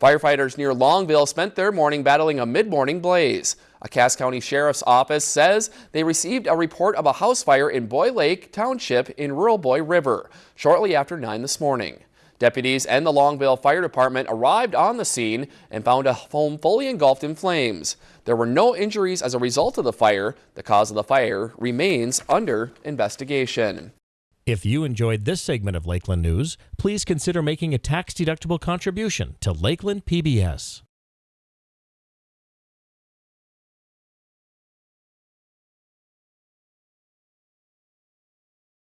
Firefighters near Longville spent their morning battling a mid-morning blaze. A Cass County Sheriff's Office says they received a report of a house fire in Boy Lake Township in rural Boy River shortly after 9 this morning. Deputies and the Longville Fire Department arrived on the scene and found a home fully engulfed in flames. There were no injuries as a result of the fire. The cause of the fire remains under investigation. If you enjoyed this segment of Lakeland News, please consider making a tax-deductible contribution to Lakeland PBS.